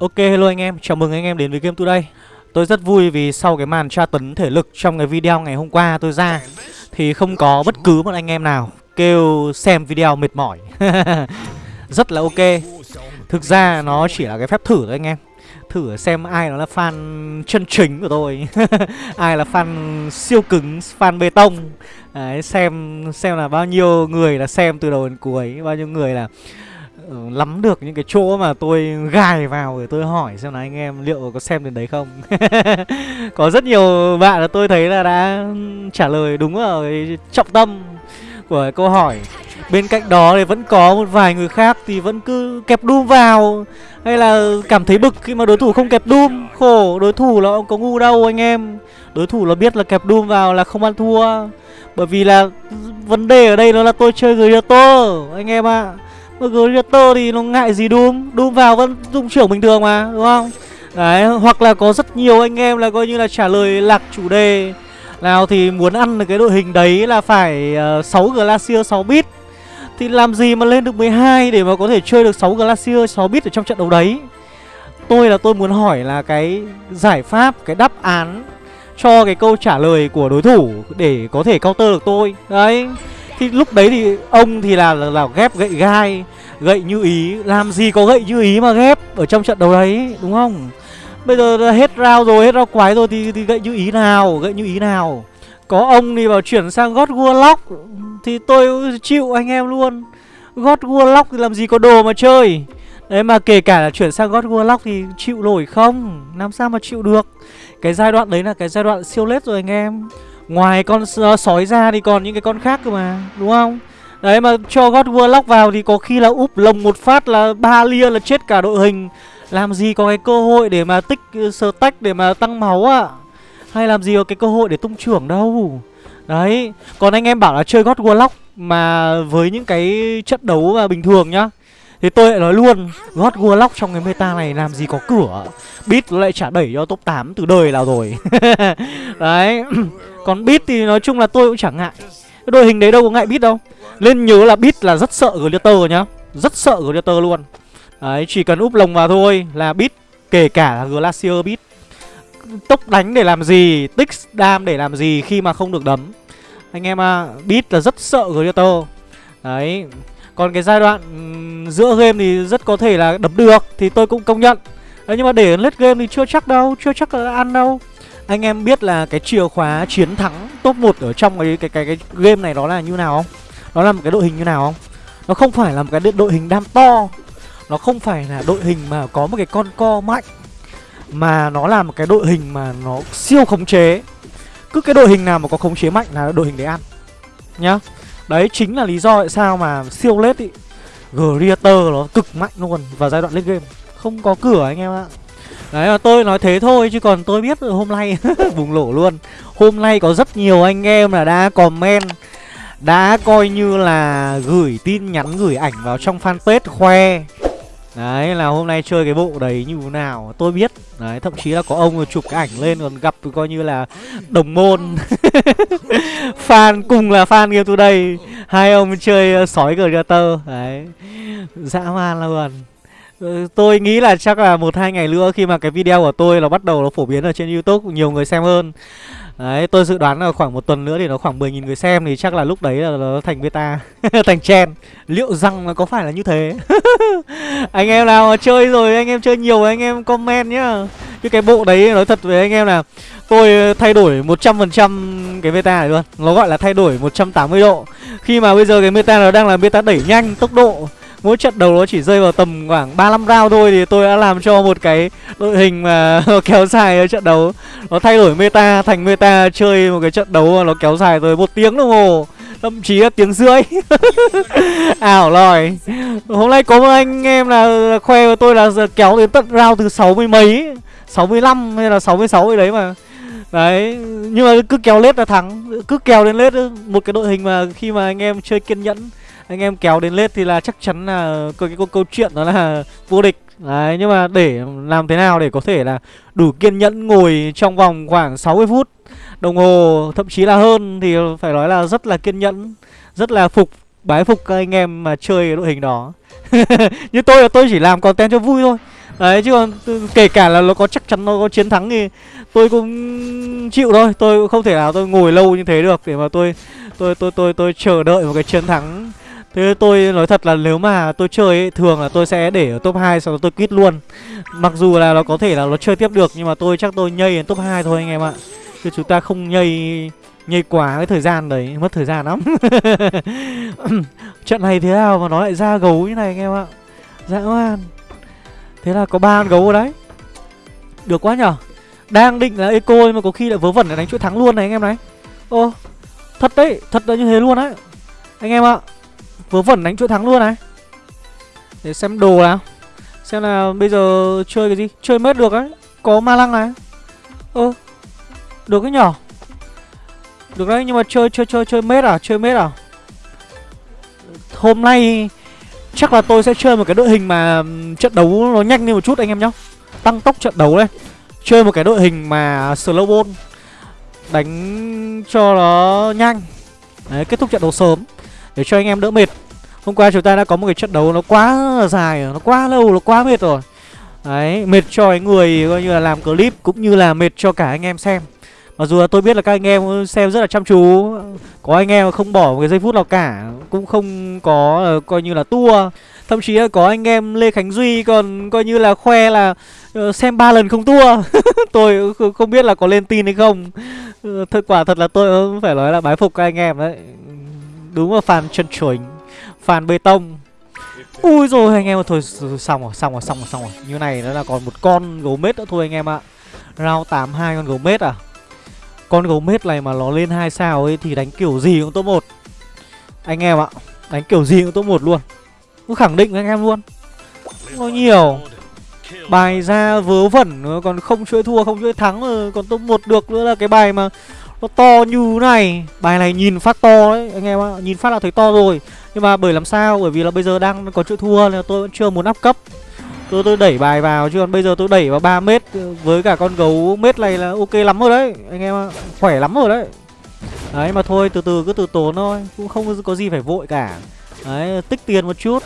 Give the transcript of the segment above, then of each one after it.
Ok hello anh em, chào mừng anh em đến với Game Today. Tôi rất vui vì sau cái màn tra tấn thể lực trong cái video ngày hôm qua tôi ra Thì không có bất cứ một anh em nào kêu xem video mệt mỏi. Rất là ok. Thực ra nó chỉ là cái phép thử thôi anh em. Thử xem ai nó là fan chân chính của tôi. Ai là fan siêu cứng, fan bê tông. Đấy, xem xem là bao nhiêu người là xem từ đầu đến cuối Bao nhiêu người là Ừ, lắm được những cái chỗ mà tôi gài vào để tôi hỏi xem là anh em liệu có xem đến đấy không? Có rất nhiều bạn là tôi thấy là đã ừ, trả lời đúng ở cái trọng tâm của câu hỏi. Bên cạnh đó thì vẫn có một vài người khác thì vẫn cứ kẹp đum vào Hay là cảm thấy bực khi mà đối thủ không kẹp đum. Khổ, đối thủ nó có ngu đâu anh em. Đối thủ nó biết là kẹp đum vào là không ăn thua. Bởi vì là ừ, vấn đề ở đây nó là tôi chơi người tô anh em ạ. à. Mà Gladiator thì nó ngại gì Doom Doom vào vẫn dung trưởng bình thường mà đúng không? Đấy hoặc là có rất nhiều anh em là coi như là trả lời lạc chủ đề. Nào thì muốn ăn được cái đội hình đấy là phải ờ, uh, 6 Glacier 6 bit Thì làm gì mà lên được 12 để mà có thể chơi được 6 Glacier 6 bit ở trong trận đấu đấy? Tôi là tôi muốn hỏi là cái giải pháp, cái đáp án cho cái câu trả lời của đối thủ để có thể counter được tôi. Đấy thì lúc đấy thì ông thì là, là, là ghép gậy gai Gậy như ý. Làm gì có gậy như ý mà ghép Ở trong trận đấu đấy đúng không? Bây giờ hết rau rồi hết rau quái rồi thì, thì gậy như ý nào Gậy như ý nào? Có ông thì bảo chuyển sang God Warlock Thì tôi chịu anh em luôn. God Warlock thì làm gì có đồ mà chơi. Đấy mà kể cả là chuyển sang God Warlock thì chịu nổi không? Làm sao mà chịu được? Cái giai đoạn đấy là cái giai đoạn siêu lết rồi anh em. Ngoài con uh, sói ra thì còn những cái con khác cơ mà Đúng không? Đấy mà cho God Warlock vào thì có khi là úp lồng một phát là ba lia là chết cả đội hình. Làm gì có cái cơ hội để mà tích uh, stack để mà tăng máu ạ? À? Hay làm gì có cái cơ hội để tung trưởng đâu? Đấy Còn anh em bảo là chơi God Warlock mà với những cái trận đấu mà bình thường nhá thì tôi lại nói luôn God Warlock trong cái meta này làm gì có cửa Beat lại trả đẩy cho top 8 từ đời nào rồi. Đấy. Còn Beat thì nói chung là tôi cũng chẳng ngại. Cái đội hình đấy đâu có ngại Beat đâu. Nên nhớ là Beat là rất sợ Gladiator nhá. Rất sợ Gladiator luôn. Đấy, chỉ cần úp lồng vào thôi là Beat, Kể cả là Glacier Beat. Tốc đánh để làm gì, Tích đam để làm gì khi mà không được đấm. Anh em à Beat là rất sợ Gladiator. Đấy, còn cái giai đoạn giữa game thì rất có thể là đấm được Thì tôi cũng công nhận. Đấy, nhưng mà để lết game thì chưa chắc đâu, Chưa chắc là ăn đâu. Anh em biết là cái chìa khóa chiến thắng top 1 ở trong cái, cái, cái, cái game này đó là như nào không? Nó là một cái đội hình như nào không? Nó không phải là một cái đội hình đam to. Nó không phải là đội hình mà có một cái con co mạnh. Mà nó là một cái đội hình mà nó siêu khống chế. Cứ cái đội hình nào mà có khống chế mạnh là đội hình để ăn. Nhá. Đấy chính là lý do tại sao mà siêu lết ý. Greater nó cực mạnh luôn vào giai đoạn late game. Không có cửa anh em ạ. Đấy, mà tôi nói thế thôi, chứ còn tôi biết hôm nay bùng nổ luôn. Hôm nay có rất nhiều anh em là đã comment, Đã coi như là gửi tin nhắn, gửi ảnh vào trong fanpage khoe. Đấy, là hôm nay chơi cái bộ đấy như thế nào, Tôi biết. Đấy, thậm chí là có ông chụp cái ảnh lên, còn gặp coi như là đồng môn. Fan cùng là fan game today. Hai ông chơi sói Gladiator Đấy. Dã man luôn. Ờ, tôi nghĩ là chắc là một hai ngày nữa khi mà cái video của tôi nó bắt đầu nó phổ biến ở trên Youtube Nhiều người xem hơn Đấy, tôi dự đoán là khoảng một tuần nữa thì nó khoảng 10.000 người xem thì chắc là lúc đấy là nó thành beta, thành chen. Liệu rằng nó có phải là như thế? anh em nào chơi rồi, anh em chơi nhiều anh em comment nhá. Chứ cái bộ đấy nói thật với anh em là tôi thay đổi 100% cái beta này luôn. Nó gọi là thay đổi 180 độ. Khi mà bây giờ cái meta nó đang là beta đẩy nhanh tốc độ Mỗi trận đầu nó chỉ rơi vào tầm khoảng 35 round thôi Thì tôi đã làm cho một cái đội hình mà kéo dài ở trận đấu. Nó thay đổi meta thành meta chơi một cái trận đấu mà nó kéo dài tới một tiếng đồng hồ Thậm chí là tiếng rưỡi. Ảo lòi. Hôm nay có một anh em là khoe với tôi là kéo đến tận round từ 60 mấy 65 hay là 66 gì đấy mà. Đấy, nhưng mà cứ kéo lết là thắng Cứ kéo đến lết một cái đội hình mà khi mà anh em chơi kiên nhẫn anh em kéo đến lết thì là chắc chắn là có cái câu, câu chuyện đó là vô địch. Đấy nhưng mà để làm thế nào để có thể là đủ kiên nhẫn ngồi trong vòng khoảng 60 phút đồng hồ thậm chí là hơn thì phải nói là rất là kiên nhẫn rất là phục bái phục các anh em mà chơi cái đội hình đó. Như tôi là tôi chỉ làm content cho vui thôi. Đấy chứ còn kể cả là nó có chắc chắn nó có chiến thắng thì tôi cũng chịu thôi. Tôi cũng không thể nào tôi ngồi lâu như thế được Để mà tôi tôi tôi tôi tôi chờ đợi một cái chiến thắng. Thế tôi nói thật là nếu mà tôi chơi ấy, thường là tôi sẽ để ở top 2 sau đó tôi quit luôn. Mặc dù là nó có thể là nó chơi tiếp được nhưng mà tôi chắc tôi nhây đến top 2 thôi anh em ạ. Chứ chúng ta không nhây nhây quá cái thời gian đấy, mất thời gian lắm. Trận này thế nào mà nó lại ra gấu như này anh em ạ? Dã man. Thế là có ba con gấu ở đấy. Được quá nhở? Đang định là eco nhưng mà có khi lại vớ vẩn để đánh chuỗi thắng luôn này anh em này. Ô Thật đấy, thật là như thế luôn đấy Anh em ạ Vớ vẩn đánh chuỗi thắng luôn này. Để xem đồ nào. Xem là bây giờ chơi cái gì? Chơi mết được đấy Có ma lăng này. Ơ Được cái nhỏ Được đấy nhưng mà chơi chơi chơi chơi mết à? Chơi mết à? Hôm nay Chắc là tôi sẽ chơi một cái đội hình mà trận đấu nó nhanh lên một chút anh em nhá. Tăng tốc trận đấu lên. Chơi một cái đội hình mà slow ball Đánh cho nó nhanh. Đấy, kết thúc trận đấu sớm. Để cho anh em đỡ mệt. Hôm qua chúng ta đã có một cái trận đấu nó quá dài Nó quá lâu, nó quá mệt rồi. Đấy, mệt cho cái người coi như là làm clip Cũng như là mệt cho cả anh em xem. Mặc dù là tôi biết là các anh em xem rất là chăm chú Có anh em không bỏ một cái giây phút nào cả Cũng không có uh, coi như là tua. Thậm chí là có anh em Lê Khánh Duy còn coi như là khoe là uh, xem ba lần không tua. Tôi không biết là có lên tin hay không. Uh, Thật quả thật là tôi phải nói là bái phục các anh em đấy. Đúng là fan chân chuẩn, Fan bê tông. Ui rồi anh em thôi xong rồi xong rồi xong rồi xong rồi. Như này nó là còn một con gấu mết nữa thôi anh em ạ. Round 82 con gấu mết à? Con gấu mết này mà nó lên hai sao ấy thì đánh kiểu gì cũng top 1 Anh em ạ, Đánh kiểu gì cũng top 1 luôn. Cứ khẳng định với anh em luôn. Nó nhiều. Bài ra vớ vẩn còn không chơi thua, không chơi thắng ờ, còn top 1 được nữa là cái bài mà nó to như này. Bài này nhìn phát to đấy, anh em ạ. Nhìn phát là thấy to rồi. Nhưng mà bởi làm sao? Bởi vì là bây giờ đang có chữ thua nên tôi vẫn chưa muốn áp cấp. Tôi tôi đẩy bài vào chứ còn bây giờ tôi đẩy vào 3 mét với cả con gấu. Mét này là ok lắm rồi đấy, anh em ạ. Khỏe lắm rồi đấy. Đấy, mà thôi, từ từ, cứ từ tốn thôi. Cũng không có gì phải vội cả. Đấy, tích tiền một chút.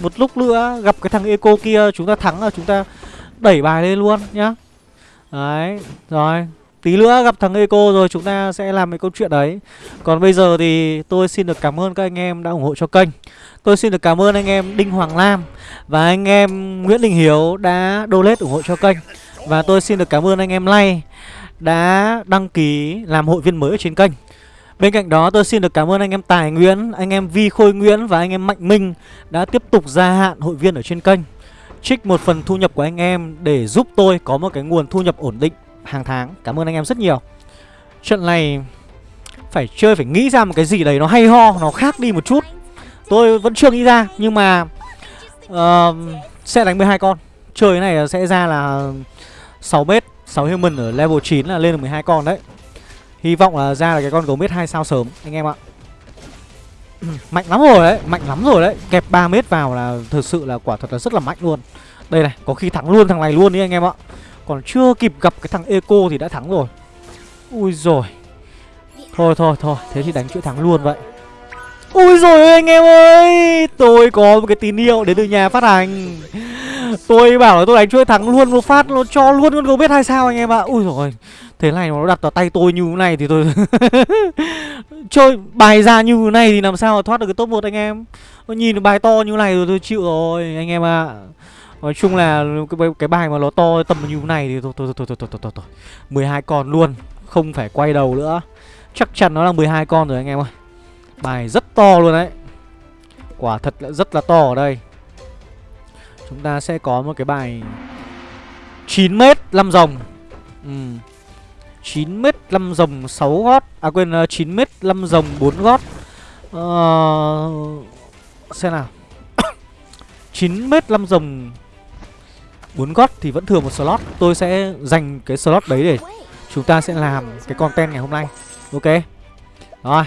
Một lúc nữa, gặp cái thằng eco kia, chúng ta thắng là chúng ta đẩy bài lên luôn nhá. Đấy, rồi tí nữa gặp thằng eco rồi chúng ta sẽ làm cái câu chuyện đấy. Còn bây giờ thì tôi xin được cảm ơn các anh em đã ủng hộ cho kênh. Tôi xin được cảm ơn anh em đinh hoàng lam và anh em nguyễn đình hiếu đã donate ủng hộ cho kênh. Và tôi xin được cảm ơn anh em lay đã đăng ký làm hội viên mới ở trên kênh. Bên cạnh đó tôi xin được cảm ơn anh em Tài Nguyễn, anh em Vi Khôi Nguyễn và anh em Mạnh Minh đã tiếp tục gia hạn hội viên ở trên kênh. Trích một phần thu nhập của anh em để giúp tôi có một cái nguồn thu nhập ổn định hàng tháng. Cảm ơn anh em rất nhiều. Trận này phải chơi phải nghĩ ra một cái gì đấy nó hay ho, nó khác đi một chút. Tôi vẫn chưa nghĩ ra nhưng mà uh, sẽ đánh 12 con. Chơi cái này sẽ ra là 6 mét 6 human ở level 9 là lên được 12 con đấy. Hy vọng là ra là cái con gấu mét 2 sao sớm anh em ạ. Mạnh lắm rồi đấy, mạnh lắm rồi đấy. Kẹp 3 mét vào là thực sự là quả thật là rất là mạnh luôn. Đây này, có khi thắng luôn thằng này luôn đi anh em ạ còn chưa kịp gặp cái thằng Eco thì đã thắng rồi. Ui rồi Thôi thôi thôi. Thế thì đánh chuỗi thắng luôn vậy. Ui rồi anh em ơi. Tôi có một cái tín hiệu đến từ nhà phát hành. Tôi bảo là tôi đánh chuỗi thắng luôn, một phát Nó cho luôn, con gấu biết hay sao anh em ạ. Ui rồi Thế này nó đặt vào tay tôi như thế này thì tôi Chơi bài ra như thế này thì làm sao mà thoát được cái top 1 anh em? Nhìn bài to như này rồi tôi chịu rồi, anh em ạ. à. Nói chung là cái, cái bài mà nó to tầm như thế này thì thôi thôi thôi thôi thôi thôi thôi, thôi. 12 con luôn, không phải quay đầu nữa. Chắc chắn nó là 12 con rồi anh em ơi. Bài rất to luôn đấy. Quả thật là rất là to ở đây. Chúng ta sẽ có một cái bài 9 m 5 rồng. Ừ. 9 m 5 rồng 6 gót. À quên 9 m 5 rồng 4 gót. Ờ uh, xem nào. 9 m 5 rồng muốn gót thì vẫn thừa một slot. Tôi sẽ dành cái slot đấy để Chúng ta sẽ làm cái content ngày hôm nay. Ok. Rồi,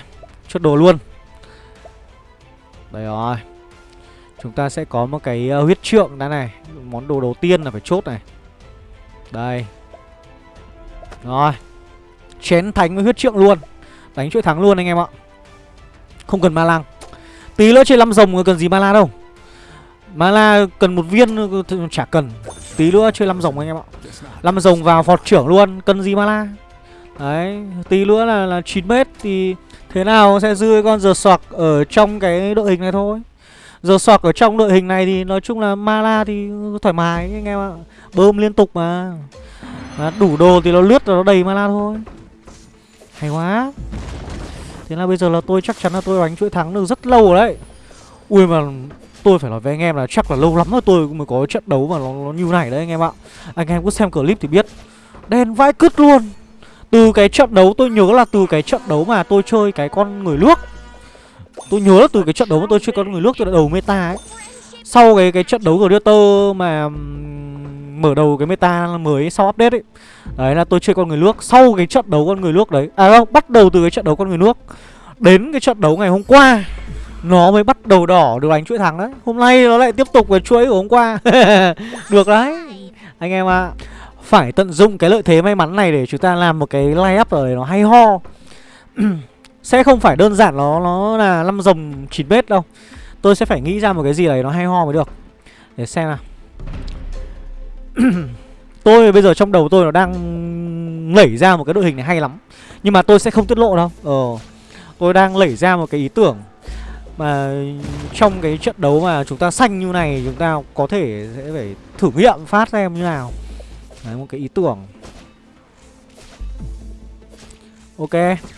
Chốt đồ luôn. Đây rồi. Chúng ta sẽ có một cái ờ, huyết trượng đã này. Món đồ đầu tiên là phải chốt này. Đây. Rồi. Chén thánh với huyết trượng luôn. Đánh chuỗi thắng luôn anh em ạ. Không cần ma lăng Tí nữa chơi 5 rồng cần gì ma la đâu. Mana cần một viên chả cần. Tí nữa chơi 5 rồng anh em ạ. 5 rồng vào phọt trưởng luôn Cần gì mana Đấy Tí nữa là là 9 mét Thì thế nào sẽ dư con giờ soạc Ở trong cái đội hình này thôi. Giờ soạc ở trong đội hình này thì nói chung là mana thì thoải mái anh em ạ. Bơm liên tục mà. Đó, Đủ đồ thì nó lướt rồi nó đầy mana thôi. Hay quá. Thế là bây giờ là tôi chắc chắn là tôi đánh chuỗi thắng được rất lâu rồi đấy. Ui mà tôi phải nói với anh em là chắc là lâu lắm rồi tôi mới có trận đấu mà nó, nó như này đấy anh em ạ. Anh em cứ xem clip thì biết. Đen vãi cứt luôn. Từ cái trận đấu tôi nhớ là từ cái trận đấu mà tôi chơi cái con người nước. Tôi nhớ là từ cái trận đấu mà tôi chơi con người nước tôi đã đầu meta ấy. Sau cái cái trận đấu Gladiator mà mở đầu cái meta mới sau update ấy. Đấy là tôi chơi con người nước. Sau cái trận đấu con người nước đấy À không, bắt đầu từ cái trận đấu con người nước Đến cái trận đấu ngày hôm qua. Nó mới bắt đầu đỏ được đánh chuỗi thắng đấy. Hôm nay nó lại tiếp tục cái chuỗi của hôm qua. Được đấy. Anh em ạ à. Phải tận dụng cái lợi thế may mắn này để chúng ta làm một cái line up rồi nó hay ho. Sẽ không phải đơn giản nó nó là năm rồng 9 mét đâu. Tôi sẽ phải nghĩ ra một cái gì đấy nó hay ho mới được. Để xem nào. Tôi bây giờ trong đầu tôi nó đang lẩy ra một cái đội hình này hay lắm. Nhưng mà tôi sẽ không tiết lộ đâu. Ờ Tôi đang lẩy ra một cái ý tưởng. Mà trong cái trận đấu mà chúng ta xanh như này Chúng ta có thể sẽ phải thử nghiệm phát xem như nào Đấy một cái ý tưởng Ok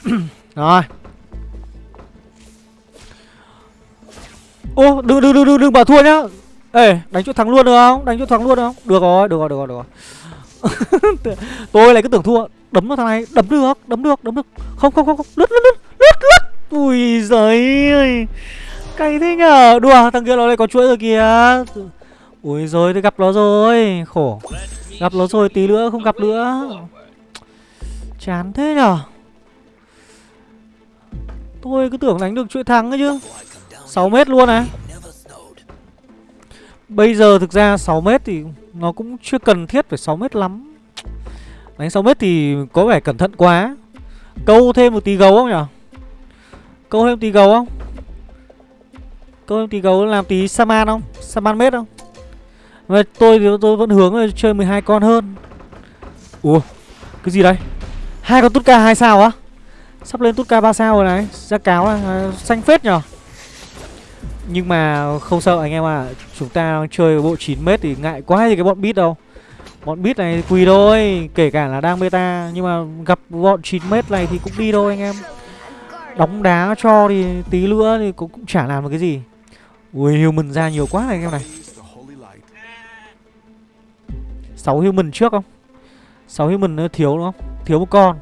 Rồi Ô đừng đừng đừng đừng đừng bảo thua nhá Ê, đánh chỗ thắng luôn được không? Đánh chỗ thắng luôn được không? Được rồi, được rồi, được rồi, được rồi. Tôi lại cứ tưởng thua. Đấm vào thằng này, đấm được, đấm được, đấm được. Không không không không, lướt lướt, lướt lướt. Ui giời ơi. Cay thế nhở? Đùa, thằng kia nó lại có chuỗi rồi kìa. Ui rồi, tôi gặp nó rồi. Khổ. Gặp nó rồi tí nữa không gặp nữa. Chán thế nhở? Tôi cứ tưởng đánh được chuỗi thắng ấy chứ 6 mét luôn này Bây giờ thực ra 6 mét thì nó cũng chưa cần thiết phải 6 mét lắm Đánh 6 mét thì có vẻ cẩn thận quá Câu thêm một tí gấu không nhở Câu thêm tí gấu không? Câu thêm tí gấu làm tí Saman không? Saman mét không? Mà tôi thì tôi vẫn hướng là chơi 12 con hơn. Ủa Cái gì đây? Hai con Tutka 2 sao á? Sắp lên Tutka 3 sao rồi này Ra cáo là à, xanh phết nhở? Nhưng mà không sợ anh em à Chúng ta chơi bộ 9m thì ngại quá gì cái bọn bit đâu. Bọn bit này quỳ thôi Kể cả là đang beta Nhưng mà gặp bọn 9m này thì cũng đi thôi anh em. Đóng đá cho thì tí nữa thì cũng, cũng chả làm được cái gì. Ui human ra nhiều quá này anh em này. 6 human trước không? 6 human nó thiếu đúng không? Thiếu một con.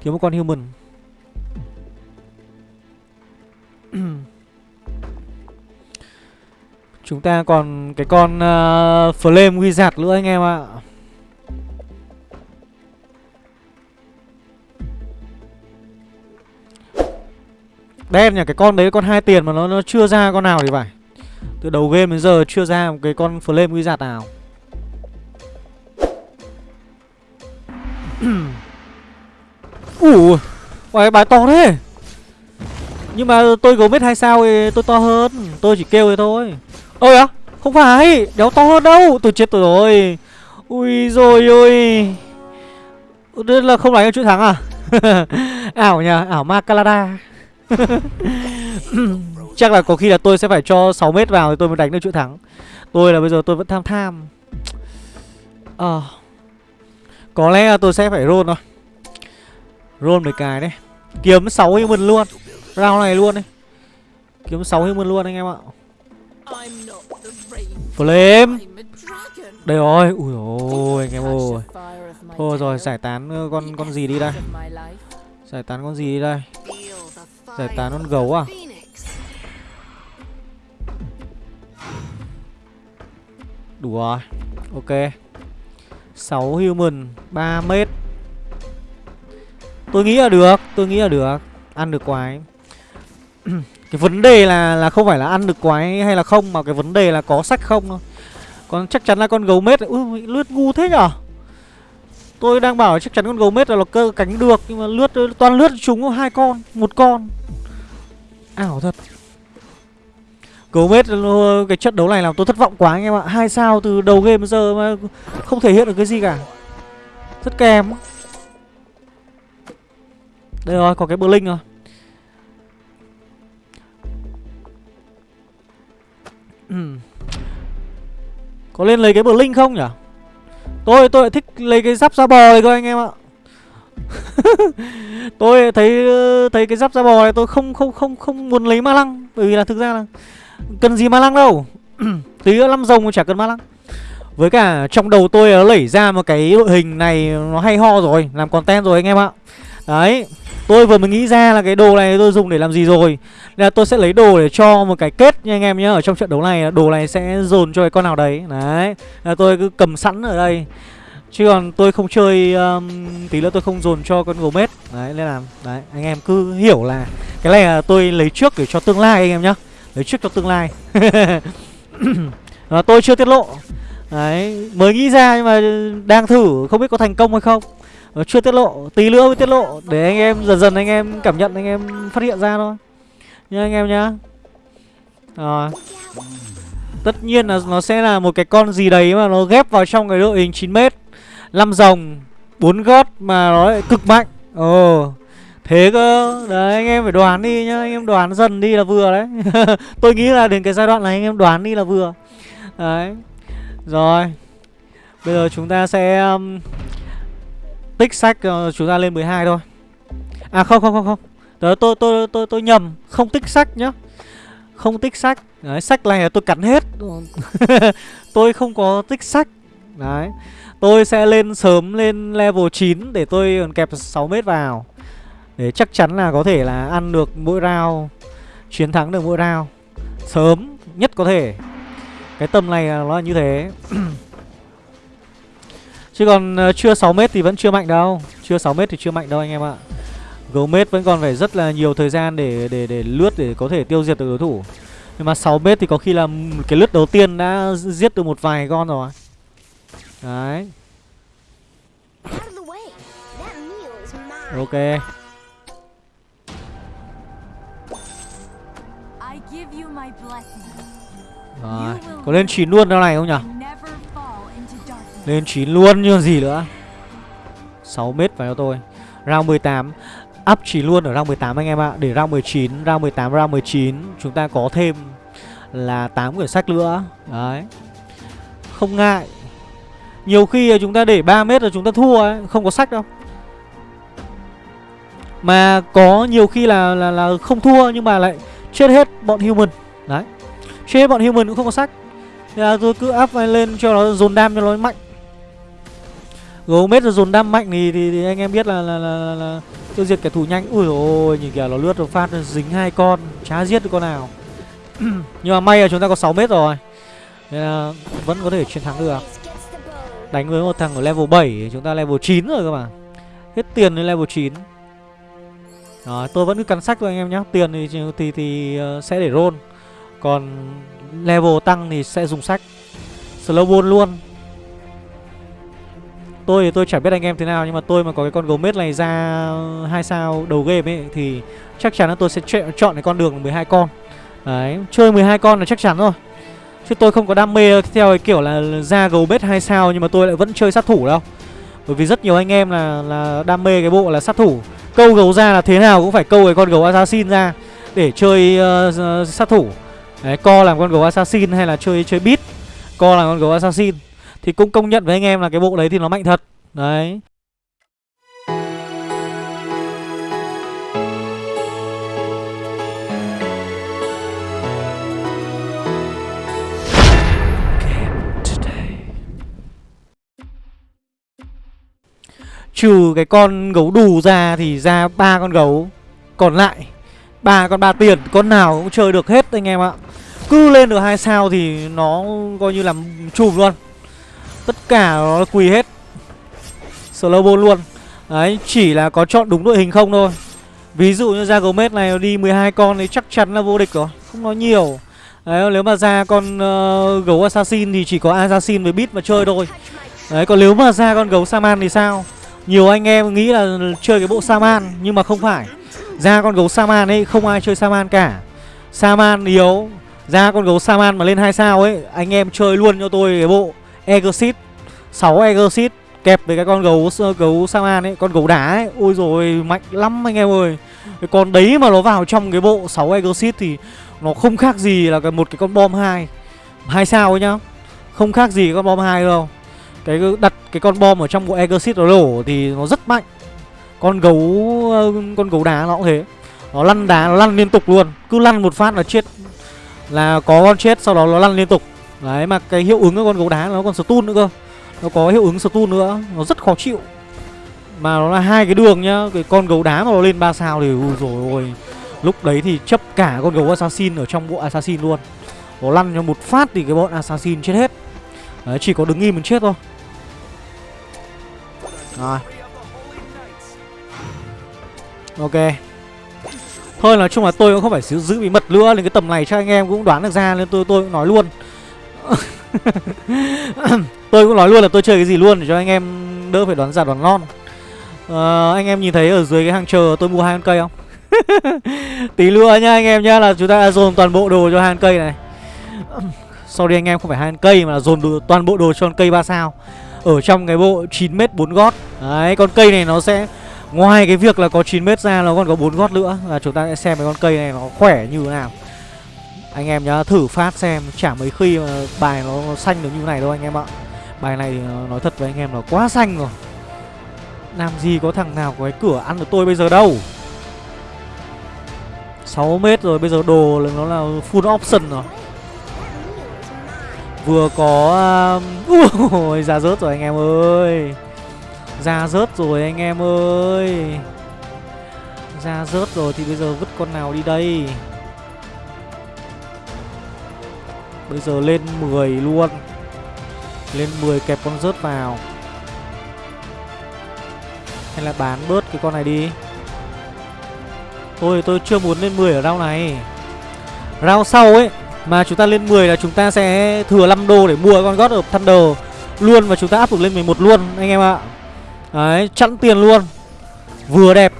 Thiếu một con human. Chúng ta còn cái con uh, Flame Wizard nữa anh em ạ. Đen nhỉ, cái con đấy con hai tiền mà nó nó chưa ra con nào thì phải. Từ đầu game đến giờ chưa ra một cái con Flame Wizard nào. Ủa bài, bài to thế. Nhưng mà tôi gấu mét hai sao thì tôi to hơn. Tôi chỉ kêu thế thôi. Ơi á không phải đéo to hơn đâu. Tôi chết tôi rồi. Ui rồi ôi. Đây là không đánh chuỗi thắng à? Ảo nhờ ảo ma calada chắc là có khi là tôi sẽ phải cho 6 mét vào thì tôi mới đánh được chuỗi thắng. Tôi là bây giờ tôi vẫn tham tham. Ờ. À, có lẽ là tôi sẽ phải roll thôi. Roll mấy cái đấy kiếm 6 human luôn. Round này luôn đi. Kiếm 6 human luôn anh em ạ. Flame. Đây rồi. Ui ôi anh em ơi. Thôi rồi giải tán ờ, con con gì đi đây? Giải tán con gì đi đây? Giải tán con gấu à? Đủ rồi, Ok. 6 human 3 mét Tôi nghĩ là được, Tôi nghĩ là được. Ăn được quái. Cái vấn đề là là không phải là ăn được quái hay là không, Mà cái vấn đề là có sách không thôi. Còn chắc chắn là con gấu mết, Ui lướt ngu thế nhở? Tôi đang bảo chắc chắn con gấu mết là nó cơ cánh được, Nhưng mà lướt, toàn lướt chúng hai con, Một con. Ảo thật. Gomez cái trận đấu này làm tôi thất vọng quá anh em ạ. Hai sao từ đầu game đến giờ mà không thể hiện được cái gì cả. Rất kèm Đây rồi, có cái bờ linh rồi. Có lên lấy cái bờ linh không nhỉ? Tôi tôi lại thích lấy cái giáp da bò này cơ anh em ạ. tôi thấy thấy cái giáp da bò này tôi không không không không muốn lấy ma lăng. Bởi vì là thực ra là cần gì ma lăng đâu. Tí nữa năm rồng cũng chả cần ma lăng. Với cả trong đầu tôi nó lẩy ra một cái đội hình này nó hay ho rồi, làm content rồi anh em ạ. Đấy, tôi vừa mới nghĩ ra là cái đồ này tôi dùng để làm gì rồi. Là tôi sẽ lấy đồ để cho một cái kết nha anh em nhé Ở trong trận đấu này, đồ này sẽ dồn cho cái con nào đấy. Đấy, là tôi cứ cầm sẵn ở đây. Chứ còn tôi không chơi um, Tí nữa tôi không dồn cho con Gomez Đấy nên là Đấy anh em cứ hiểu là Cái này là tôi lấy trước để cho tương lai anh em nhá. Lấy trước cho tương lai. À, Tôi chưa tiết lộ. Đấy mới nghĩ ra nhưng mà đang thử Không biết có thành công hay không. À, Chưa tiết lộ Tí nữa mới tiết lộ Để anh em dần dần anh em cảm nhận anh em phát hiện ra thôi. Nha anh em nhá. Rồi. Tất nhiên là nó sẽ là một cái con gì đấy mà nó ghép vào trong cái đội hình 9m 5 rồng 4 gót mà nó lại cực mạnh. Ồ Thế cơ. Đấy anh em phải đoán đi nhá. Anh em đoán dần đi là vừa đấy. Tôi nghĩ là đến cái giai đoạn này anh em đoán đi là vừa. Đấy. Rồi. Bây giờ chúng ta sẽ um, Tích sách uh, chúng ta lên 12 thôi. À không không không không. Đấy, tôi, tôi, tôi, tôi nhầm. Không tích sách nhá. Không tích sách. Đấy, sách này là tôi cắn hết. Tôi không có tích sách. Đấy. Tôi sẽ lên sớm lên level 9 Để tôi còn kẹp 6 mét vào. Để chắc chắn là có thể là ăn được mỗi round, Chiến thắng được mỗi round. Sớm nhất có thể. Cái tầm này nó là như thế. Chứ còn ờ, chưa 6 mét thì vẫn chưa mạnh đâu. Chưa 6 mét thì chưa mạnh đâu anh em ạ. Gomez vẫn còn phải rất là nhiều thời gian để để để lướt để có thể tiêu diệt được đối thủ. Nhưng mà 6 mét thì có khi là cái lướt đầu tiên đã giết được một vài con rồi. Đấy. Ok. Rồi. Có lên 9 luôn đâu này không nhỉ? Lên 9 luôn như gì nữa. 6 mét vào cho tôi. Round 18 Up chỉ luôn ở round 18 anh em ạ. Để round 19, round 18, round 19 Chúng ta có thêm là 8 quyển sách nữa. Đấy. Không ngại nhiều khi chúng ta để 3 mét là chúng ta thua ấy Không có sách đâu. Mà có nhiều khi là là, là không thua Nhưng mà lại chết hết bọn human. Đấy. Chết hết bọn human cũng không có sách. Thế là tôi cứ up lên cho nó dồn đam cho nó mạnh. Gomez rồi dồn đam mạnh thì, thì, thì anh em biết là là, là, là, là tiêu diệt kẻ thù nhanh. Ui ôi nhìn kìa nó lướt rồi phát dính hai con chả giết được con nào. Nhưng mà may là chúng ta có 6 mét rồi. Nên là vẫn có thể chiến thắng được đánh với một thằng ở level 7 chúng ta level 9 rồi cơ mà. Hết tiền lên level 9 rồi tôi vẫn cứ cắn sách thôi anh em nhé tiền thì thì thì ờ, sẽ để roll. Còn level tăng thì sẽ dùng sách. Slow ball luôn. Tôi thì tôi chẳng biết anh em thế nào nhưng mà tôi mà có cái con gấu mết này ra hai sao đầu game ấy thì chắc chắn là tôi sẽ chọn cái con đường 12 con. Đấy, chơi 12 con là chắc chắn rồi. Chứ tôi không có đam mê theo cái kiểu là ra gấu bết hai sao nhưng mà tôi lại vẫn chơi sát thủ đâu. Bởi vì rất nhiều anh em là là đam mê cái bộ là sát thủ. Câu gấu ra là thế nào cũng phải câu cái con gấu assassin ra để chơi uh, uh, sát thủ. Đấy, co làm con gấu assassin hay là chơi chơi beat, co làm con gấu assassin. Thì cũng công nhận với anh em là cái bộ đấy thì nó mạnh thật Đấy Trừ cái con gấu đù ra thì ra ba con gấu. Còn lại ba con ba tiền Con nào cũng chơi được hết anh em ạ. Cứ lên được hai sao thì nó coi như làm chùm luôn. Tất cả nó quỳ hết. Slow luôn. Đấy, chỉ là có chọn đúng đội hình không thôi. Ví dụ như ra Gomez này đi 12 con thì chắc chắn là vô địch rồi. Không nói nhiều. Đấy, nếu mà ra con uh, gấu Assassin thì chỉ có Assassin với bit mà chơi thôi. Đấy, còn nếu mà ra con gấu Saman thì sao? Nhiều anh em nghĩ là chơi cái bộ Saman, Nhưng mà không phải. Ra con gấu Saman ấy, không ai chơi Saman cả. Saman yếu. Ra con gấu Saman mà lên 2 sao ấy, Anh em chơi luôn cho tôi cái bộ Exit 6 Exit Kẹp với cái con gấu ờ, gấu Saman ấy, Con gấu đá ấy. Ôi rồi mạnh lắm anh em ơi. Cái con đấy mà nó vào trong cái bộ 6 Exit thì Nó không khác gì là cái một cái con bom 2 hai sao ấy nhá. Không khác gì con bom 2 đâu. Cái đặt cái con bom ở trong bộ Exit nó đổ thì nó rất mạnh. Con gấu ờ, con gấu đá nó cũng thế. Nó lăn đá, nó lăn liên tục luôn. Cứ lăn một phát là chết. Là có con chết, sau đó nó lăn liên tục. Đấy, mà cái hiệu ứng của con gấu đá nó còn stun nữa cơ. Nó có hiệu ứng stun nữa. Nó rất khó chịu. Mà nó là hai cái đường nhá. Cái con gấu đá mà nó lên 3 sao thì, ui rồi ôi. Lúc đấy thì chấp cả con gấu assassin ở trong bộ assassin luôn. Nó lăn cho một phát thì cái bọn assassin chết hết. Đấy, chỉ có đứng im mình chết thôi. Rồi. Ok. Thôi nói chung là tôi cũng không phải giữ, giữ bí mật nữa Nên cái tầm này cho anh em cũng đoán được ra Nên tôi tôi cũng nói luôn. Tôi cũng nói luôn là tôi chơi cái gì luôn Để cho anh em đỡ phải đoán giả đoán non. À, Anh em nhìn thấy ở dưới cái hàng chờ tôi mua hai con cây không? Tí nữa nha anh em nhá Là chúng ta đã dồn toàn bộ đồ cho hai con cây này. Sorry anh em không phải hai con cây Mà là dồn toàn bộ đồ cho con cây 3 sao. Ở trong cái bộ 9m 4 gót. Đấy, con cây này nó sẽ, Ngoài cái việc là có 9m ra, nó còn có 4 gót nữa. Là chúng ta sẽ xem cái con cây này nó khỏe như thế nào. Anh em nhá, thử phát xem, Chả mấy khi mà bài nó xanh được như này đâu anh em ạ. Bài này nói thật với anh em là quá xanh rồi. Làm gì có thằng nào có cái cửa ăn được tôi bây giờ đâu. 6 mét rồi, bây giờ đồ nó là full option rồi. Vừa có um, Ui ra rớt rồi anh em ơi. Ra rớt rồi anh em ơi. Ra rớt rồi thì bây giờ vứt con nào đi đây? Bây giờ lên 10 luôn. Lên 10 kẹp con rớt vào. Hay là bán bớt cái con này đi. Thôi, tôi chưa muốn lên 10 ở round này. Round sau ấy mà chúng ta lên 10 là chúng ta sẽ thừa 5 đô để mua con God of Thunder Luôn và chúng ta áp dụng lên 11 luôn anh em ạ. Đấy, chẵn tiền luôn. Vừa đẹp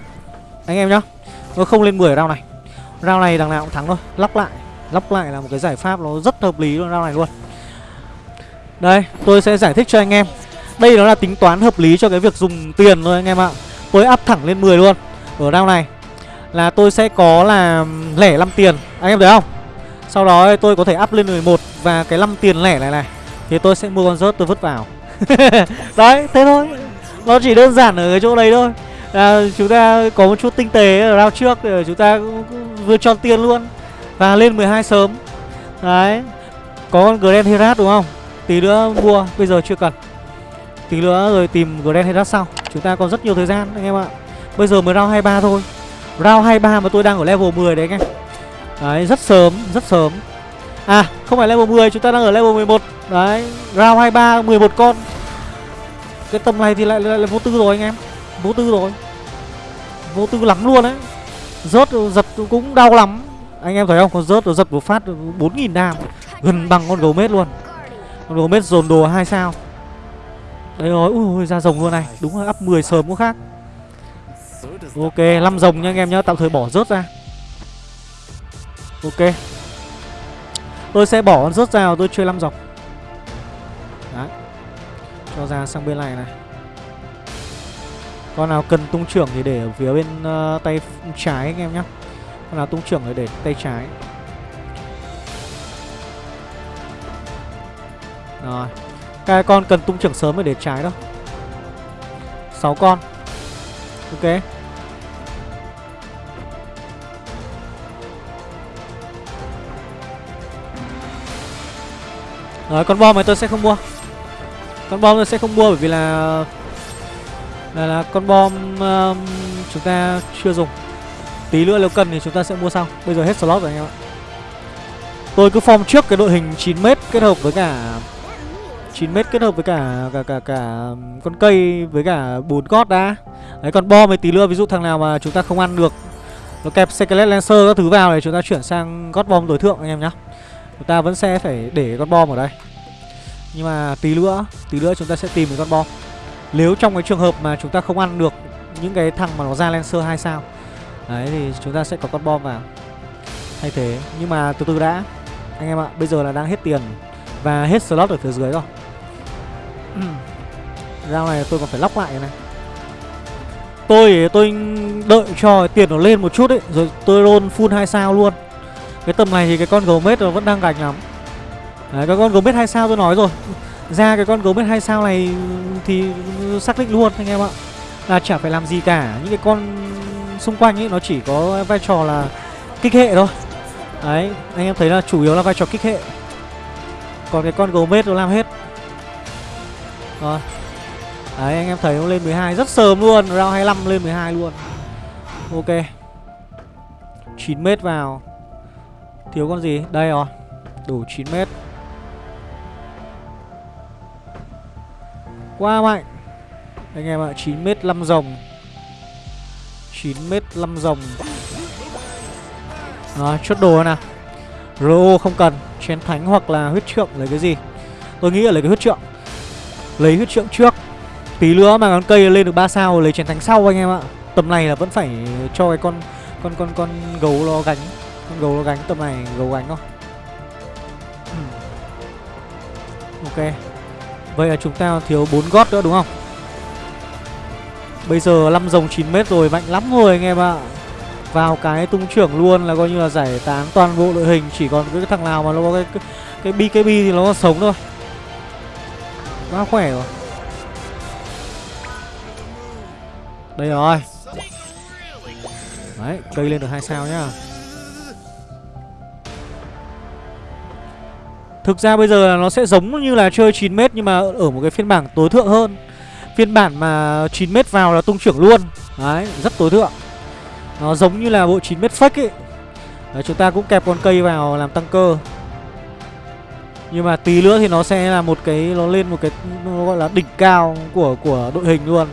Anh em nhá. Nó không lên 10 round này. Round này đằng nào cũng thắng thôi. Lóc lại Lóc lại là một cái giải pháp nó rất hợp lý luôn round này luôn. Đây, tôi sẽ giải thích cho anh em. Đây nó là tính toán hợp lý cho cái việc dùng tiền thôi anh em ạ. Tôi áp thẳng lên 10 luôn Ở round này. Là tôi sẽ có là lẻ 5 tiền. Anh em thấy không? Sau đó tôi có thể up lên 11 Và cái 5 tiền lẻ này này Thì tôi sẽ mua con rớt tôi vứt vào. Đấy, thế thôi. Nó chỉ đơn giản ở cái chỗ đấy thôi. À, Chúng ta có một chút tinh tế ở round trước Để chúng ta vừa cho tiền luôn Và lên 12 sớm. Đấy Có con Grand Herat đúng không? Tí nữa mua Bây giờ chưa cần. Tí nữa rồi tìm Grand Herat sau. Chúng ta còn rất nhiều thời gian anh em ạ. Bây giờ mới round 23 thôi. Round 23 mà tôi đang ở level 10 đấy anh em. Đấy rất sớm Rất sớm. À không phải level 10 Chúng ta đang ở level 11 Đấy Round 23 11 con. Cái tầm này thì lại, lại là vô tư rồi anh em. Vô tư rồi. Vô tư lắm luôn đấy Rớt giật cũng đau lắm. Anh em thấy không? Con rớt giật một phát 4.000 đam. Gần bằng con gấu mết luôn. Con gấu mết dồn đồ 2 sao. Đấy rồi Ui ra rồng luôn này. Đúng là up 10 sớm cũng khác. Ok 5 rồng nha anh em nhá. Tạm thời bỏ rớt ra. Ok. Tôi sẽ bỏ con rớt ra tôi chơi 5 dọc. Đấy. Cho ra sang bên này này. Con nào cần tung trưởng thì để ở phía bên uh, tay trái anh em nhé Con nào tung trưởng thì để tay trái. Rồi. Các con cần tung trưởng sớm mới để trái đâu 6 con. Ok. Rồi con bom này tôi sẽ không mua. Con bom tôi sẽ không mua bởi vì là là, là con bom um, chúng ta chưa dùng. Tí nữa nếu cần thì chúng ta sẽ mua sau. Bây giờ hết slot rồi anh em ạ. Tôi cứ form trước cái đội hình 9m kết hợp với cả 9m kết hợp với cả cả cả cả um, con cây với cả bốn gót đã. Đấy còn bom thì tí nữa ví dụ thằng nào mà chúng ta không ăn được nó kẹp Skelet Lancer các thứ vào để chúng ta chuyển sang gót bom đối thượng anh em nhá chúng ta vẫn sẽ phải để con bom ở đây. Nhưng mà tí nữa Tí nữa chúng ta sẽ tìm được con bom. Nếu trong cái trường hợp mà chúng ta không ăn được Những cái thằng mà nó ra Lancer 2 sao, Đấy thì chúng ta sẽ có con bom vào. Thay thế. Nhưng mà từ từ đã, Anh em ạ. Bây giờ là đang hết tiền Và hết slot ở phía dưới rồi. Rao này tôi còn phải lóc lại này. Tôi tôi đợi cho tiền nó lên một chút ấy, Rồi tôi roll full 2 sao luôn. Cái tầm này thì cái con gấu mết nó vẫn đang gạch lắm. Đấy, cái con gấu mết 2 sao tôi nói rồi. Ra cái con gấu mết 2 sao này thì xác định luôn anh em ạ. Là chả phải làm gì cả. Những cái con xung quanh ấy nó chỉ có vai trò là kích hệ thôi. Đấy, anh em thấy là chủ yếu là vai trò kích hệ. Còn cái con gấu mết nó làm hết. Rồi. Đấy, anh em thấy nó lên 12 rất sớm luôn. Round 25 lên 12 luôn. Ok. 9m vào. Thiếu con gì? Đây rồi. Đủ 9 mét. Quá mạnh. Anh em ạ, 9 mét 5 rồng. 9 mét 5 rồng. Đó, chốt đồ nè. Ro không cần. Chén thánh hoặc là huyết trượng lấy cái gì? Tôi nghĩ là lấy cái huyết trượng. Lấy huyết trượng trước. Tí nữa mà con cây lên được 3 sao lấy chén thánh sau anh em ạ. Tầm này là vẫn phải cho cái con Con con con gấu nó gánh. Con gấu nó gánh tầm này gấu gánh thôi. Ok. Vậy là chúng ta thiếu 4 gót nữa đúng không? Bây giờ 5 rồng 9 mét rồi mạnh lắm rồi anh em ạ. Vào cái tung trưởng luôn là coi như là giải tán toàn bộ đội hình Chỉ còn cái thằng nào mà nó có cái cái, cái BKB thì nó còn sống thôi. Quá khỏe rồi. Đây rồi. Đấy cây lên được hai sao nhá. Thực ra bây giờ là nó sẽ giống như là chơi 9m nhưng mà ở một cái phiên bản tối thượng hơn. Phiên bản mà 9m vào là tung trưởng luôn. Đấy, rất tối thượng. Nó giống như là bộ 9m fake ấy. Đấy, chúng ta cũng kẹp con cây vào làm tăng cơ. Nhưng mà tí nữa thì nó sẽ là một cái Nó lên một cái nó gọi là đỉnh cao của của đội hình luôn.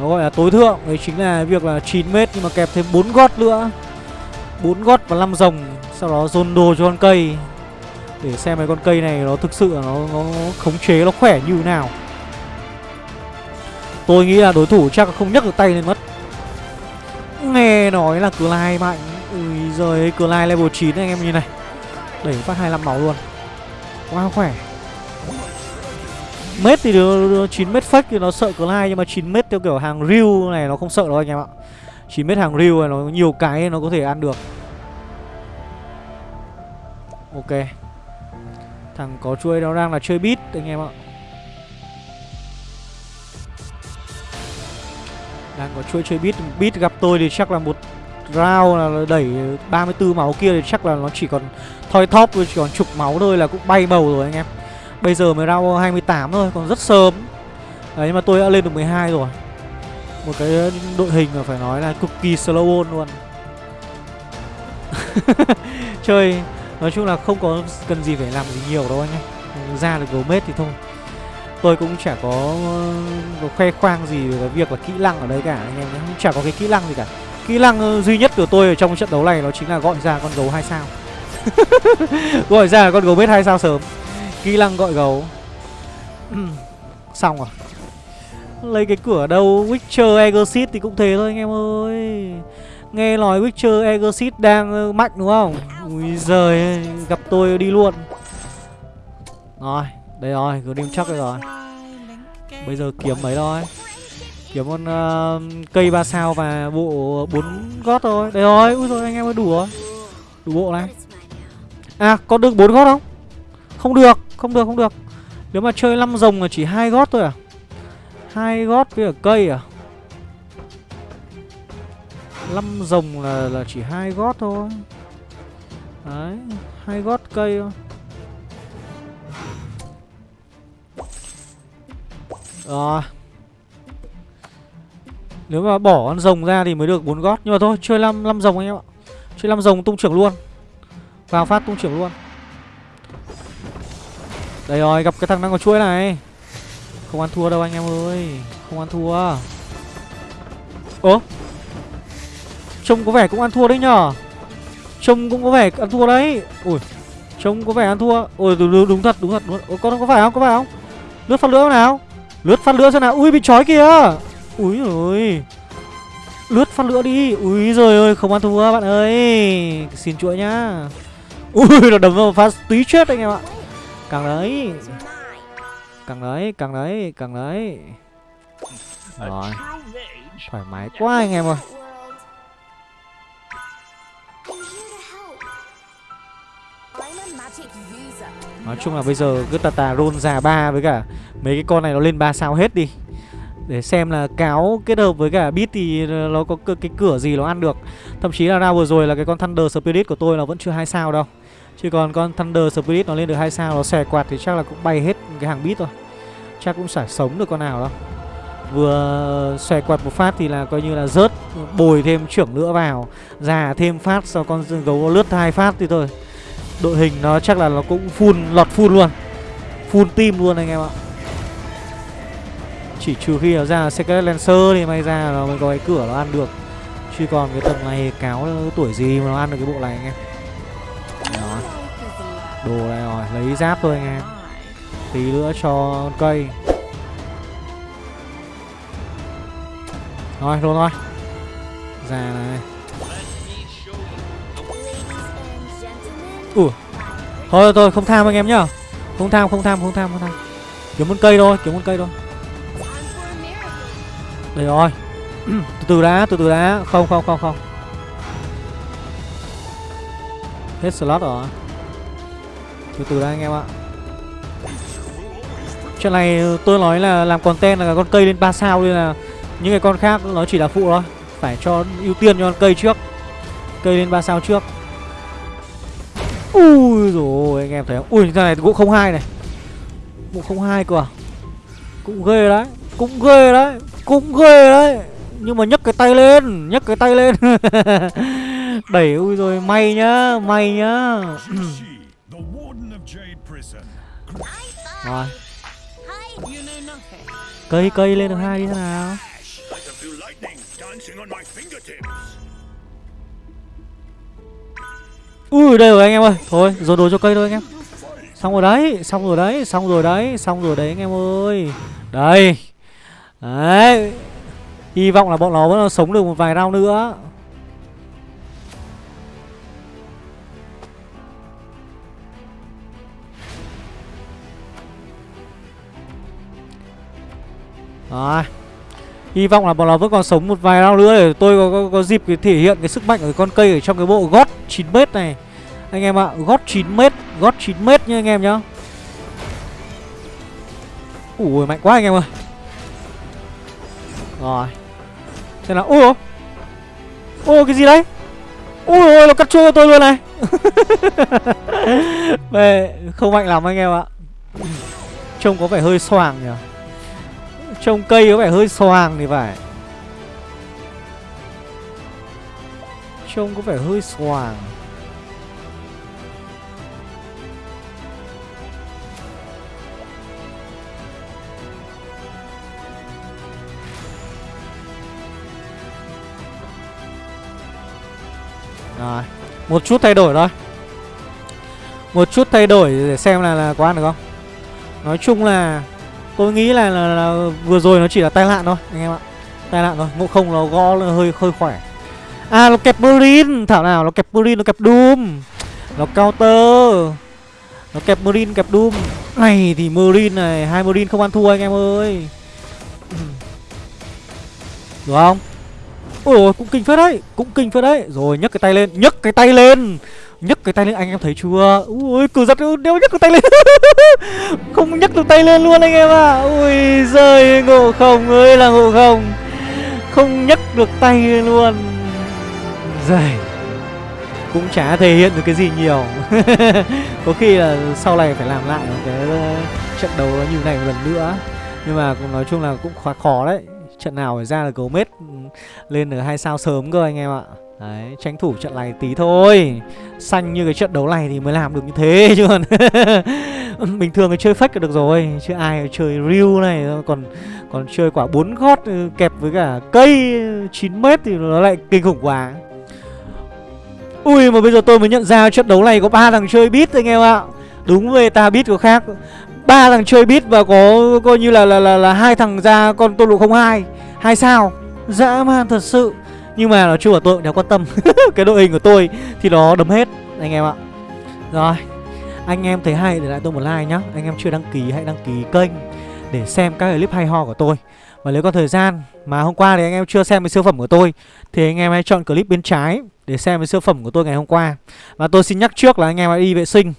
Nó gọi là tối thượng. Đấy chính là việc là 9m nhưng mà kẹp thêm 4 gót nữa. 4 gót và 5 rồng Sau đó dồn đồ cho con cây để xem mấy con cây này nó thực sự nó, nó khống chế nó khỏe như nào. Tôi nghĩ là đối thủ chắc không nhấc được tay lên mất. Nghe nói là Clyde mạnh. Ui giời Clyde level 9 anh em nhìn này. Đẩy phát 25 máu luôn. Quá khỏe. Mết thì được 9 mét fake thì nó sợ Clyde Nhưng mà 9 mét theo kiểu hàng riu này nó không sợ đâu anh em ạ. 9 mét hàng riu này nó nhiều cái nó có thể ăn được. Ok. Thằng có chuôi nó đang là chơi beat, anh em ạ. Đang có chuôi chơi beat Beat gặp tôi thì chắc là một round là đẩy 34 máu kia thì chắc là nó chỉ còn thoi thóp chỉ còn chục máu thôi là cũng bay bầu rồi anh em. Bây giờ mới round 28 thôi, còn rất sớm. Đấy nhưng mà tôi đã lên được 12 rồi. Một cái đội hình mà phải nói là cực kỳ slow luôn. Chơi Nói chung là không có cần gì phải làm gì nhiều đâu anh em Ra được gấu mết thì thôi. Tôi cũng chả có, có khoe khoang gì về cái việc là kỹ năng ở đây cả anh em cũng Chả có cái kỹ năng gì cả. Kỹ năng ờ, duy nhất của tôi ở trong trận đấu này nó chính là gọi ra con gấu 2 sao. Gọi ra con gấu mết 2 sao sớm. Kỹ năng gọi gấu. Xong rồi. Lấy cái cửa đâu? Witcher Exit thì cũng thế thôi anh em ơi. Nghe nói Witcher Exit đang ờ, mạnh đúng không? Ui giời Gặp tôi đi luôn. Rồi Đây rồi Grim chắc rồi. Bây giờ kiếm mấy thôi Kiếm con uh, cây ba sao và bộ bốn gót thôi. Đây rồi Ui rồi anh em ơi đủ rồi. Đủ bộ này. À có được bốn gót không? Không được Không được không được. Nếu mà chơi 5 rồng là chỉ hai gót thôi à? Hai gót với cả cây à? 5 rồng là, là chỉ hai gót thôi. Đấy hai gót cây thôi. Rồi. Nếu mà bỏ con rồng ra thì mới được bốn gót. Nhưng mà thôi chơi 5, 5 rồng anh em ạ. Chơi 5 rồng tung trưởng luôn. Vào phát tung trưởng luôn. Đây rồi gặp cái thằng đang có chuỗi này. Không ăn thua đâu anh em ơi. Không ăn thua. Ố Trông có vẻ cũng ăn thua đấy nhở Trông cũng có vẻ ăn thua đấy. Ui Trông có vẻ ăn thua. Ôi đúng, đúng thật đúng thật đúng thật. Có, có phải không có phải không? Lướt phát lửa nào? Lướt phát lửa xem nào. Ui bị trói kìa. Ui rồi Lướt phát lửa đi. Ui rồi ơi không ăn thua bạn ơi. Xin chuỗi nhá. Ui nó đấm vào phát tí chết anh em ạ. Càng đấy. Càng đấy càng đấy càng đấy. Rồi. Thoải mái quá anh em ơi. Nói chung là bây giờ cứ tà tà roll già ba với cả mấy cái con này nó lên ba sao hết đi. Để xem là cáo kết hợp với cả bit thì nó có cái cửa gì nó ăn được. Thậm chí là ra vừa rồi là cái con Thunder Spirit của tôi là vẫn chưa hai sao đâu. Chứ còn con Thunder Spirit nó lên được hai sao, Nó xòe quạt thì chắc là cũng bay hết cái hàng bit thôi. Chắc cũng chả sống được con nào đâu. Vừa xòe quạt một phát thì là coi như là rớt, Bồi thêm trưởng nữa vào, Già thêm phát sau con gấu lướt hai phát thì thôi. Đội hình nó chắc là nó cũng full lọt full luôn. Full team luôn anh em ạ. Chỉ trừ khi nó ra Secret Lancer thì may ra nó mới có cái cửa nó ăn được. Chứ còn cái tầng này cáo tuổi gì mà nó ăn được cái bộ này anh em. Đó. Đồ này rồi, lấy giáp thôi anh em. Tí nữa cho cây. Rồi, luôn thôi. Già này. Ủa? Thôi thôi không tham anh em nhá. Không tham không tham không tham không tham. Kiếm một cây thôi kiếm một cây thôi. Đây rồi. Từ từ đã, từ từ đã. Không không không không. Hết slot rồi. Từ từ đã anh em ạ. Chuyện này tôi nói là làm content là con cây lên 3 sao nên là những cái con khác nó chỉ là phụ thôi. Phải cho ưu tiên cho con cây trước. Cây lên 3 sao trước. Ui rồi anh em thấy không? Ui thằng này cũng không hai này. Cũng không hai cơ à? Cũng ghê đấy Cũng ghê đấy Cũng ghê đấy. Nhưng mà nhấc cái tay lên Nhấc cái tay lên. Đẩy ui rồi may nhá May nhá. Rồi. Cây cây lên được hai đi thế nào Ui đây rồi anh em ơi. Thôi dồn đồ cho cây thôi anh em. Xong rồi đấy Xong rồi đấy Xong rồi đấy Xong rồi đấy anh em ơi. Đây. Đấy. Hy vọng là bọn nó vẫn sống được một vài round nữa. Rồi. Hy vọng là bọn nó vẫn còn sống một vài round nữa để tôi có, có, có dịp thể hiện cái sức mạnh của con cây ở trong cái bộ gót 9m này. Anh em ạ, gót 9m, gót 9m nha anh em nhá. Ui mạnh quá anh em ơi. Rồi. Thế là, ui Ô cái gì đấy? Ui ôi nó cắt chuôi cho tôi luôn này. Về, không mạnh lắm anh em ạ. Trông có vẻ hơi xoàng nhỉ. Trông cây có vẻ hơi xoàng thì phải. Trông có vẻ hơi xoàng. Rồi Một chút thay đổi thôi. Một chút thay đổi để xem là, là có ăn được không? Nói chung là Tôi nghĩ là, là, là vừa rồi nó chỉ là tai nạn thôi anh em ạ. Tai nạn thôi, ngộ không nó gõ nó hơi hơi khỏe. À nó kẹp Marine, thảo nào nó kẹp Marine, nó kẹp Doom. Nó counter. Nó kẹp Marine, kẹp Doom. Này thì Marine này, hai Marine không ăn thua anh em ơi. Đúng không? Ôi cũng kinh phết đấy, cũng kinh phết đấy. Rồi nhấc cái tay lên, nhấc cái tay lên. Nhấc cái tay lên anh em thấy chưa? Ui cử giật đeo nhấc cái tay lên. Không nhấc được tay lên luôn anh em ạ. À. ui rơi ngộ không ơi là ngộ không. Không nhấc được tay lên luôn. Giời cũng chả thể hiện được cái gì nhiều. Có khi là sau này phải làm lại một cái ờ, trận đấu như này một lần nữa. Nhưng mà nói chung là cũng khó khó đấy. Trận nào phải ra là gấu mết lên được hai sao sớm cơ anh em ạ. Đấy, tranh thủ trận này tí thôi. Xanh như cái trận đấu này thì mới làm được như thế chứ còn Bình thường thì chơi fake được rồi Chứ ai chơi real này Còn còn chơi quả bốn gót ừ, kẹp với cả cây 9 mét thì nó lại kinh khủng quá. Ui mà bây giờ tôi mới nhận ra trận đấu này có ba thằng chơi bit anh em ạ. Đúng về ta bit có khác. Ba thằng chơi bit và có coi như là là là, hai thằng ra con tô lụ 02 hai sao? Dã man thật sự. Nhưng mà nói chung là tôi cũng đéo quan tâm. Cái đội hình của tôi thì nó đấm hết Anh em ạ. Rồi Anh em thấy hay để lại tôi một like nhá. Anh em chưa đăng ký hãy đăng ký kênh Để xem các clip hay ho của tôi. Và nếu có thời gian mà hôm qua thì anh em chưa xem cái siêu phẩm của tôi Thì anh em hãy chọn clip bên trái Để xem cái siêu phẩm của tôi ngày hôm qua. Và tôi xin nhắc trước là anh em hãy đi vệ sinh.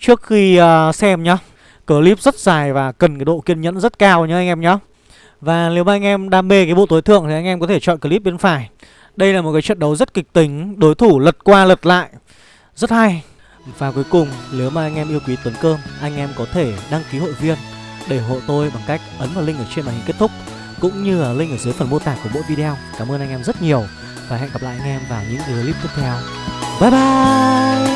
Trước khi uh, xem nhá Clip rất dài và cần cái độ kiên nhẫn rất cao nhá anh em nhá. Và nếu mà anh em đam mê cái bộ tối thượng thì anh em có thể chọn clip bên phải. Đây là một cái trận đấu rất kịch tính, Đối thủ lật qua lật lại. Rất hay. Và cuối cùng, nếu mà anh em yêu quý Tuấn Cơm, Anh em có thể đăng ký hội viên Để hộ tôi bằng cách ấn vào link ở trên màn hình kết thúc, Cũng như là link ở dưới phần mô tả của mỗi video. Cảm ơn anh em rất nhiều Và hẹn gặp lại anh em vào những clip tiếp theo. Bye bye!